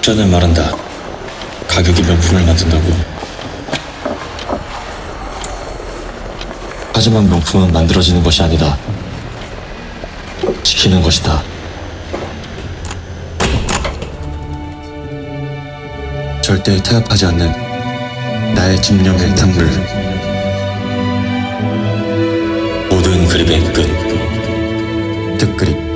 적전을 말한다. 가격이 명품을 만든다고. 하지만 명품은 만들어지는 것이 아니다. 지키는 것이다. 절대 타협하지 않는 나의 집념의 탕물. 모든 그립의 끝. 특그립.